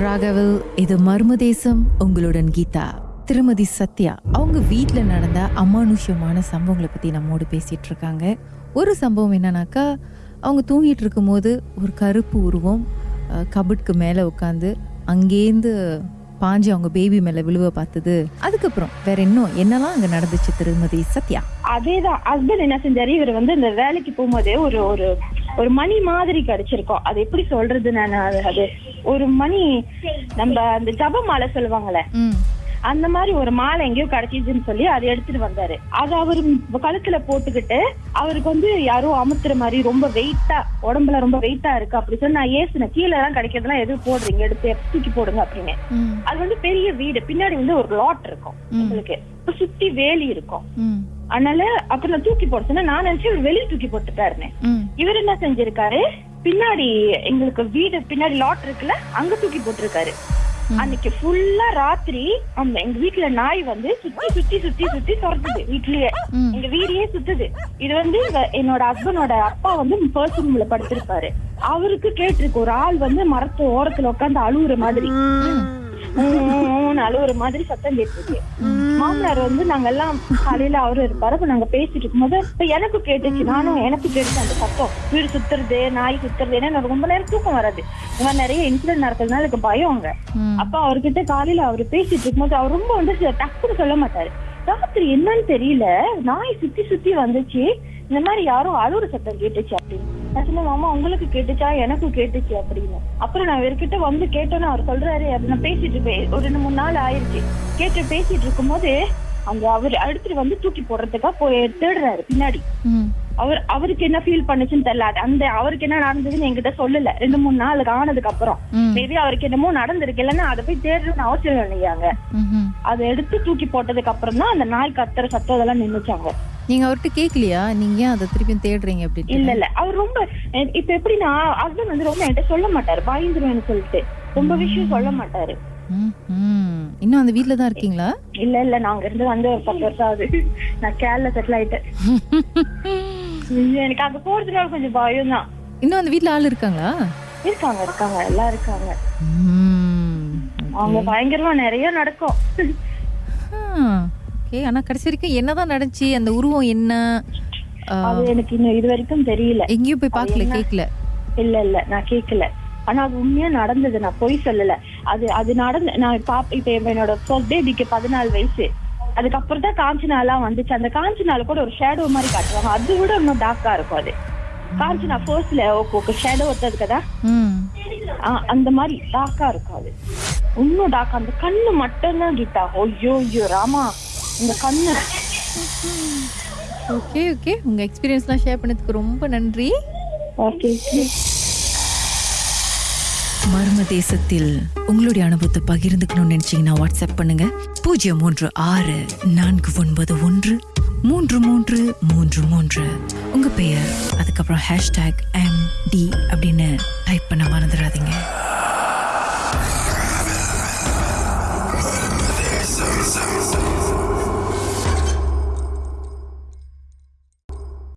ராகவல் இது மர்மதேசம் உங்களுடன் கீதா. திருமதி சத்யா அவங்க வீட்டில் நடந்த அமானுஷ்யமான சம்பவங்களை பற்றி நம்மோடு பேசிகிட்டு இருக்காங்க. ஒரு சம்பவம் என்னன்னாக்கா அவங்க தூங்கிட்டு இருக்கும்போது ஒரு கருப்பு உருவம் கபட்க்கு மேலே உட்காந்து அங்கேருந்து பாஞ்சு அவங்க பேபி மேலே விழுவ பார்த்தது. அதுக்கப்புறம் வேற இன்னும் என்னெல்லாம் அங்கே நடந்துச்சு திருமதி சத்யா? அதேதான். ஹஸ்பண்ட் என்ன செஞ்சாரு? இவர் வந்து இந்த வேலைக்கு போகும்போதே ஒரு ஒரு ஒரு மணி மாதிரி கிடைச்சிருக்கோம். அது எப்படி சொல்றது நான் அது- ஒரு மணி நம்ம அந்த ஜப மாலை சொல்லுவாங்கல்ல ம். அந்த மாதிரி ஒரு மாலை எங்கேயோ கிடைச்சிச்சுன்னு சொல்லி அதை எடுத்துட்டு வந்தாரு. அது அவரு கழுத்துல போட்டுக்கிட்டு அவருக்கு வந்து யாரோ அமுத்துற மாதிரி ரொம்ப வெயிட்டா உடம்புல ரொம்ப வெயிட்டா இருக்கு அப்படி சொல்லி நான் ஏசுனேன். கீழே எல்லாம் கிடைக்கிறதுலாம் எதுவும் போடுறீங்க எடுத்து தூக்கி போடுங்க அப்படின்னு. அது வந்து பெரிய வீடு. பின்னாடி வந்து ஒரு லாட் இருக்கும் உங்களுக்கு. சுத்தி வேலி இருக்கும். அதனால அப்ப நான் தூக்கி போட சொன்னா நான் நினைச்சு இவர் வெளியே தூக்கி போட்டுட்டாருன்னு. இவர் என்ன செஞ்சிருக்காரு? பின்னாடி எங்களுக்கு வீடு பின்னாடி லாட் இருக்குல்ல அங்க தூக்கி போட்டிருக்காரு. அன்னைக்கு ஃபுல்லா ராத்திரி அந்த எங்க வீட்டுல நாய் வந்து சுத்தி சுத்தி சுத்தி சுத்தி துரத்துது வீட்லயே. எங்க வீடையே சுத்துது இது வந்து என்னோட ஹஸ்பண்டோட அப்பா வந்து பர்சன் ரூம்ல படுத்திருப்பாரு அவருக்கு கேட்டிருக்கு ஒரு ஆள் வந்து மரத்து ஓரத்துல உட்காந்து அழுவுற மாதிரி அழுவுற மாதிரி சத்தம் கேட்டிருக்கு மாமனார் வந்து நாங்க எல்லாம் காலையில அவரு இருப்பாரு. அப்ப நாங்க பேசிட்டு இருக்கும்போது இப்ப எனக்கு கேட்டுச்சு. நானும் எனக்கு கேட்டுச்சு. அந்த சத்தம் வீடு சுத்துறது நாய் சுத்துறது ஏன்னா எனக்கு ரொம்ப நேரம் தூக்கம் வராது. இந்த மாதிரி நிறைய இன்சிடென்ட் நடக்கிறதுனால எனக்கு பயம் அங்க. அப்ப அவர்கிட்ட காலையில அவரு பேசிட்டு இருக்கும்போது அவர் ரொம்ப வந்து டக்குன்னு சொல்ல மாட்டாரு. ராத்திரி என்னன்னு தெரியல. நாய் சுத்தி சுத்தி வந்துச்சு. இந்த மாதிரி யாரும் அழுவுற சத்தம் கேட்டுச்சு அப்படின்னு. நான் சொன்னேன் மாமா உங்களுக்கு கேட்டுச்சா? எனக்கு கேட்டுச்சு அப்படின்னு. அப்புறம் நான் இவர்கிட்ட வந்து கேட்டோன்னு அவர் சொல்றாரு அப்படி நான் பேசிட்டு இருப்பேன். ஒரு ரெண்டு மூணு நாள் ஆயிருச்சு. கேட்டு பேசிட்டு இருக்கும்போது அந்த அவர் அடுத்துட்டு வந்து தூக்கி போடுறதுக்கா போய் தேடுறாரு பின்னாடி. அவர் அவருக்கு என்ன ஃபீல் பண்ணுச்சுன்னு தெரியல. அந்த அவருக்கு என்ன நடந்ததுன்னு என்கிட்ட சொல்லல. ரெண்டு மூணு நாளுக்கு ஆனதுக்கு அப்புறம். மேபி அவருக்கு என்னமோ நடந்திருக்கு. இல்லைன்னா அதை போய் தேடுறதுன்னு அவசியம் இல்லையாங்க. அதை எடுத்து தூக்கி போட்டதுக்கு அப்புறம் தான் அந்த நாய் கத்துற சத்தம் அதெல்லாம் நின்னுச்சாங்க. நீங்க அவர்கிட்ட கேட்கலையா நீங்க ஏன் அதை திருப்பியும் தேடுறீங்க அப்படின்னு இல்ல இல்ல. அவர் ரொம்ப இப்ப எப்படின்னா ஹஸ்பண்ட் வந்து ரொம்ப என்கிட்ட சொல்ல மாட்டாரு. பயந்துருவேன்னு சொல்லிட்டு. ரொம்ப விஷயம் சொல்ல மாட்டாரு. இன்னும் அந்த வீட்ல தான் இருக்கீங்களா? இல்ல இல்ல. நாங்க இருந்து வந்து ஒரு பத்து வருஷம் ஆகுது. நான் கேரள செட்டில் ஆயிட்டேன். எனக்கு அங்க போறதுனால கொஞ்சம் பயம் தான் இன்னும் அந்த வீட்ல ஆள் இருக்காங்களா? இருக்காங்க இருக்காங்க எல்லாம் இருக்காங்க. அவங்க பயங்கரமா நிறைய நடக்கும். ஓகே. ஆனா கடைசி வரைக்கும் என்னதான் நடந்துச்சு? அந்த உருவம் என்ன? அது எனக்கு இன்னும் இது வரைக்கும் தெரியல. எங்கேயும் போய் பார்க்கல கேட்கல இல்ல இல்ல நான் கேட்கல ஆனா அது உண்மையா நடந்தது நான் பொய் சொல்லல. அது அது நடந்து நான் பாப்ப இப்ப என்னோட ஃபர்ஸ்ட் பேபிக்கு பதினாலு வயசு. அதுக்கப்புறம் தான் காஞ்சனாலாம் வந்துச்சு. அந்த காஞ்சனால கூட ஒரு ஷேடோ மாதிரி காட்டுவாங்க. அது விட இன்னும் டார்க்கா இருக்கும் அது. காஞ்சனா ஃபர்ஸ்ட்ல ஓகே ஷேடோ ஒத்தது கதா? அந்த மாதிரி டார்க்கா இருக்கும் அது. இன்னும் டார்க் அந்த கண்ணு மட்டும்தான் கீதா ஐயோ ஐயோ ராமா இந்த கண்ணு. ஓகே ஓகே உங்க எக்ஸ்பீரியன்ஸ்லாம் ஷேர் பண்ணதுக்கு ரொம்ப நன்றி. ஓகே மர்ம தேசத்தில் உங்களுடைய அனுபவத்தை பகிர்ந்துக்கணும்னு நினைச்சீங்கன்னா வாட்ஸ்அப் பண்ணுங்க. பூஜ்ஜியம் மூன்று ஆறு நான்கு ஒன்பது ஒன்று மூன்று மூன்று மூன்று மூன்று. உங்க பெயர் அதுக்கப்புறம் ஹேஷ்டேக் எம் டி அப்படின்னு டைப் பண்ண மறந்துடாதீங்க.